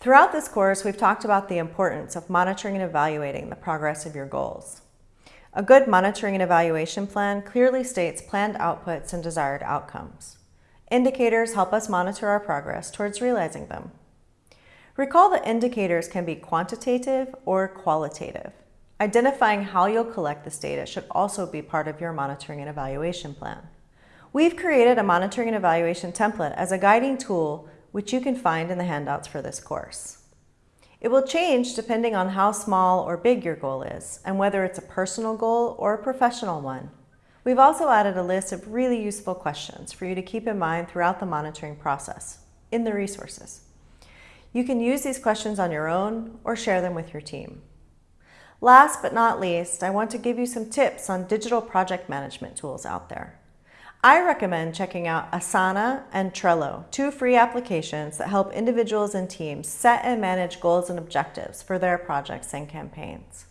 Throughout this course, we've talked about the importance of monitoring and evaluating the progress of your goals. A good monitoring and evaluation plan clearly states planned outputs and desired outcomes. Indicators help us monitor our progress towards realizing them. Recall that indicators can be quantitative or qualitative. Identifying how you'll collect this data should also be part of your monitoring and evaluation plan. We've created a monitoring and evaluation template as a guiding tool which you can find in the handouts for this course. It will change depending on how small or big your goal is and whether it's a personal goal or a professional one. We've also added a list of really useful questions for you to keep in mind throughout the monitoring process in the resources. You can use these questions on your own or share them with your team. Last but not least, I want to give you some tips on digital project management tools out there. I recommend checking out Asana and Trello, two free applications that help individuals and teams set and manage goals and objectives for their projects and campaigns.